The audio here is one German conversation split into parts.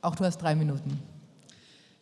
Auch du hast drei Minuten.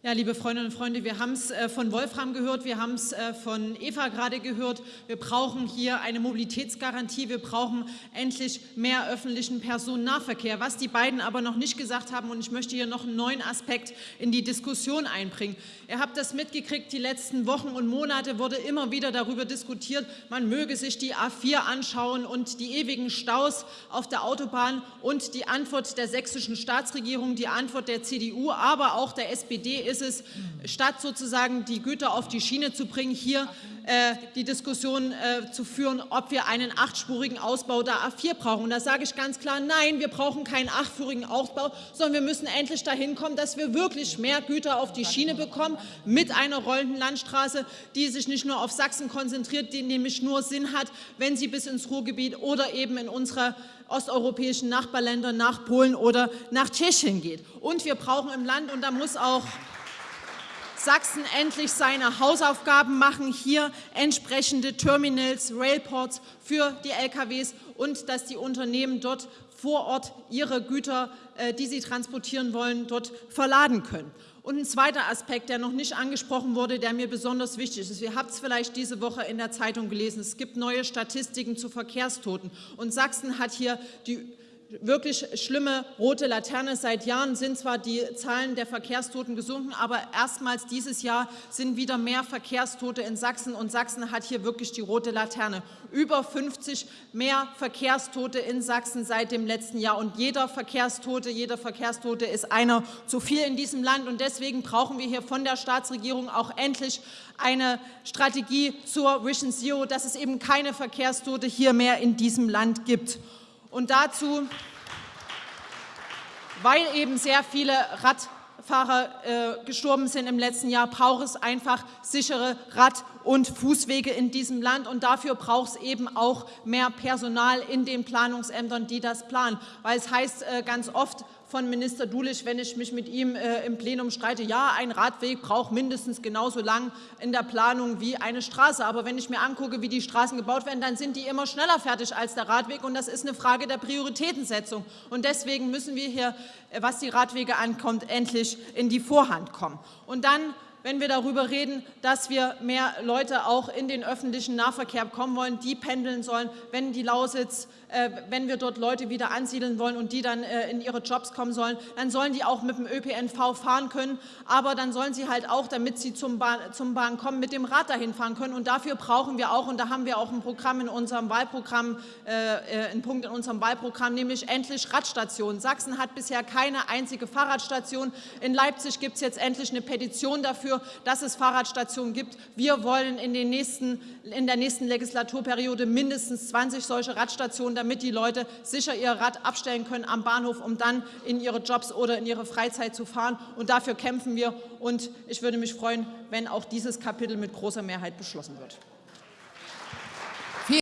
Ja, liebe Freundinnen und Freunde, wir haben es äh, von Wolfram gehört, wir haben es äh, von Eva gerade gehört. Wir brauchen hier eine Mobilitätsgarantie, wir brauchen endlich mehr öffentlichen Personennahverkehr. Was die beiden aber noch nicht gesagt haben, und ich möchte hier noch einen neuen Aspekt in die Diskussion einbringen. Ihr habt das mitgekriegt, die letzten Wochen und Monate wurde immer wieder darüber diskutiert, man möge sich die A4 anschauen und die ewigen Staus auf der Autobahn und die Antwort der sächsischen Staatsregierung, die Antwort der CDU, aber auch der SPD ist, ist es, statt sozusagen die Güter auf die Schiene zu bringen, hier äh, die Diskussion äh, zu führen, ob wir einen achtspurigen Ausbau der A4 brauchen. Und da sage ich ganz klar, nein, wir brauchen keinen achtspurigen Ausbau, sondern wir müssen endlich dahin kommen, dass wir wirklich mehr Güter auf die Schiene bekommen mit einer rollenden Landstraße, die sich nicht nur auf Sachsen konzentriert, die nämlich nur Sinn hat, wenn sie bis ins Ruhrgebiet oder eben in unsere osteuropäischen Nachbarländer nach Polen oder nach Tschechien geht. Und wir brauchen im Land, und da muss auch Sachsen endlich seine Hausaufgaben machen, hier entsprechende Terminals, Railports für die LKWs und dass die Unternehmen dort vor Ort ihre Güter, äh, die sie transportieren wollen, dort verladen können. Und ein zweiter Aspekt, der noch nicht angesprochen wurde, der mir besonders wichtig ist. Ihr habt es vielleicht diese Woche in der Zeitung gelesen. Es gibt neue Statistiken zu Verkehrstoten. Und Sachsen hat hier die wirklich schlimme rote Laterne. Seit Jahren sind zwar die Zahlen der Verkehrstoten gesunken, aber erstmals dieses Jahr sind wieder mehr Verkehrstote in Sachsen und Sachsen hat hier wirklich die rote Laterne. Über 50 mehr Verkehrstote in Sachsen seit dem letzten Jahr und jeder Verkehrstote, jeder Verkehrstote ist einer zu viel in diesem Land und deswegen brauchen wir hier von der Staatsregierung auch endlich eine Strategie zur Vision Zero, dass es eben keine Verkehrstote hier mehr in diesem Land gibt. Und dazu, weil eben sehr viele Radfahrer äh, gestorben sind im letzten Jahr, braucht es einfach sichere Rad- und Fußwege in diesem Land. Und dafür braucht es eben auch mehr Personal in den Planungsämtern, die das planen. Weil es heißt äh, ganz oft, von Minister Dulich, wenn ich mich mit ihm äh, im Plenum streite, ja, ein Radweg braucht mindestens genauso lang in der Planung wie eine Straße. Aber wenn ich mir angucke, wie die Straßen gebaut werden, dann sind die immer schneller fertig als der Radweg. Und das ist eine Frage der Prioritätensetzung. Und deswegen müssen wir hier, äh, was die Radwege ankommt, endlich in die Vorhand kommen. Und dann wenn wir darüber reden, dass wir mehr Leute auch in den öffentlichen Nahverkehr kommen wollen, die pendeln sollen, wenn die Lausitz, äh, wenn wir dort Leute wieder ansiedeln wollen und die dann äh, in ihre Jobs kommen sollen, dann sollen die auch mit dem ÖPNV fahren können, aber dann sollen sie halt auch, damit sie zum Bahn, zum Bahn kommen, mit dem Rad dahin fahren können und dafür brauchen wir auch, und da haben wir auch ein Programm in unserem Wahlprogramm, äh, äh einen Punkt in unserem Wahlprogramm, nämlich endlich Radstationen. Sachsen hat bisher keine einzige Fahrradstation. In Leipzig gibt es jetzt endlich eine Petition dafür, dafür, dass es Fahrradstationen gibt. Wir wollen in, den nächsten, in der nächsten Legislaturperiode mindestens 20 solche Radstationen, damit die Leute sicher ihr Rad abstellen können am Bahnhof, um dann in ihre Jobs oder in ihre Freizeit zu fahren. Und dafür kämpfen wir. Und ich würde mich freuen, wenn auch dieses Kapitel mit großer Mehrheit beschlossen wird.